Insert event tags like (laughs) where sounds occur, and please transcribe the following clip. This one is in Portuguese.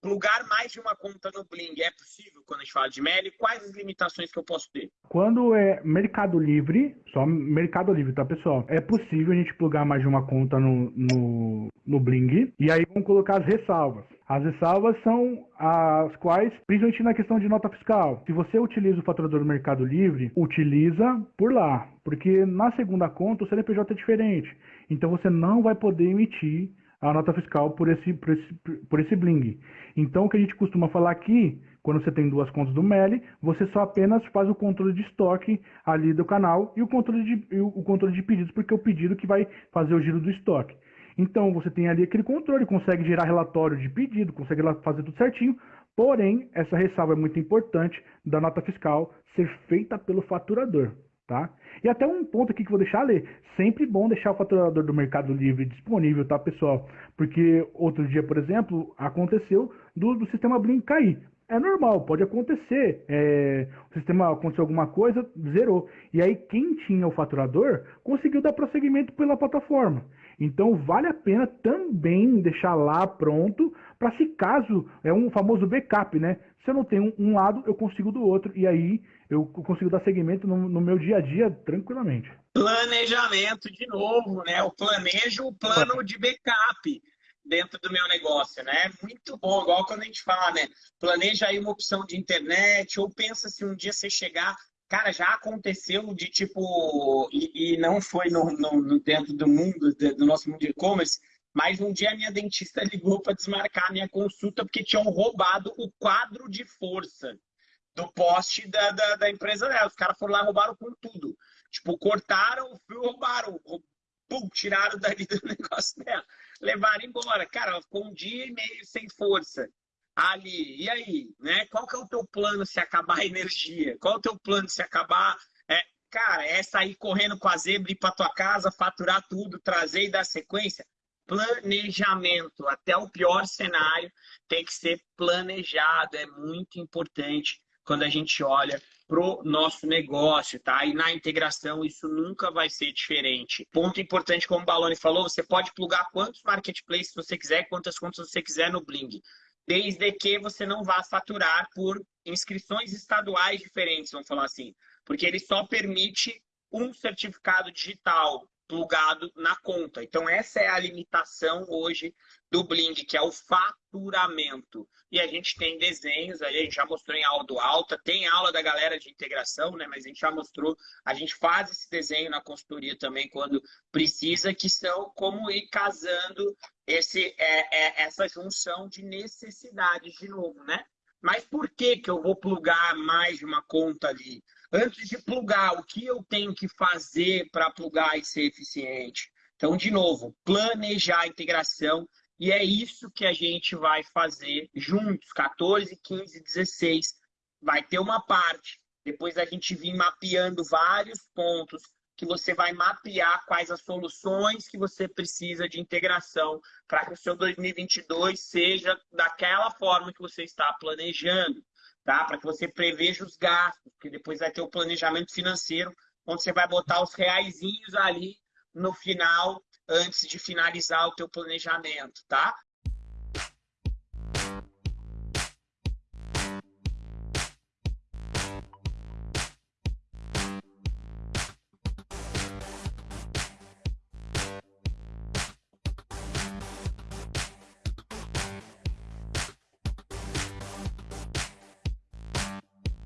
plugar mais de uma conta no Bling é possível quando a gente fala de MELI? Quais as limitações que eu posso ter? Quando é Mercado Livre, só Mercado Livre, tá, pessoal? É possível a gente plugar mais de uma conta no, no, no Bling. E aí vamos colocar as ressalvas. As ressalvas são as quais, principalmente na questão de nota fiscal. Se você utiliza o faturador do Mercado Livre, utiliza por lá. Porque na segunda conta o CNPJ é diferente. Então você não vai poder emitir a nota fiscal por esse, por esse, por esse bling. Então, o que a gente costuma falar aqui, quando você tem duas contas do MELI, você só apenas faz o controle de estoque ali do canal e o controle de, o controle de pedidos, porque é o pedido que vai fazer o giro do estoque. Então, você tem ali aquele controle, consegue gerar relatório de pedido, consegue fazer tudo certinho, porém, essa ressalva é muito importante da nota fiscal ser feita pelo faturador. Tá? E até um ponto aqui que vou deixar ler. Sempre bom deixar o faturador do Mercado Livre disponível, tá, pessoal? Porque outro dia, por exemplo, aconteceu do, do sistema Blink cair. É normal, pode acontecer. É, o sistema aconteceu alguma coisa, zerou. E aí quem tinha o faturador conseguiu dar prosseguimento pela plataforma. Então vale a pena também deixar lá pronto para se caso é um famoso backup, né? Se eu não tenho um lado, eu consigo do outro e aí eu consigo dar segmento no, no meu dia a dia tranquilamente. Planejamento de novo, né? Eu planejo o plano de backup dentro do meu negócio, né? Muito bom, igual quando a gente fala, né? Planeja aí uma opção de internet, ou pensa se um dia você chegar Cara, já aconteceu de tipo, e, e não foi no, no, dentro do mundo, do nosso mundo de e-commerce, mas um dia a minha dentista (laughs) ligou para desmarcar a minha consulta porque tinham roubado o quadro de força do poste da, da, da empresa dela. Os caras foram lá e roubaram com tudo. Tipo, cortaram o fio, roubaram, pum, tiraram dali do (laughs) negócio dela. Levaram embora. Cara, ela ficou um dia e meio sem força ali. E aí, né? Qual que é o teu plano se acabar a energia? Qual é o teu plano se acabar? É, cara, é sair correndo com a zebra, ir para tua casa, faturar tudo, trazer e dar sequência? Planejamento. Até o pior cenário tem que ser planejado. É muito importante quando a gente olha pro nosso negócio, tá? E na integração isso nunca vai ser diferente. Ponto importante, como o Baloni falou, você pode plugar quantos marketplaces você quiser, quantas contas você quiser no Bling desde que você não vá faturar por inscrições estaduais diferentes, vamos falar assim. Porque ele só permite um certificado digital plugado na conta. Então, essa é a limitação hoje do Bling, que é o faturamento. E a gente tem desenhos, a gente já mostrou em aula do alta, tem aula da galera de integração, né? Mas a gente já mostrou, a gente faz esse desenho na consultoria também quando precisa, que são como ir casando esse, é, é, essa junção de necessidades de novo, né? Mas por que, que eu vou plugar mais de uma conta ali? Antes de plugar, o que eu tenho que fazer para plugar e ser eficiente? Então, de novo, planejar a integração e é isso que a gente vai fazer juntos, 14, 15, 16. Vai ter uma parte, depois a gente vir mapeando vários pontos que você vai mapear quais as soluções que você precisa de integração para que o seu 2022 seja daquela forma que você está planejando, tá? Para que você preveja os gastos, porque depois vai ter o planejamento financeiro, onde você vai botar os reaisinhos ali no final, antes de finalizar o teu planejamento, tá?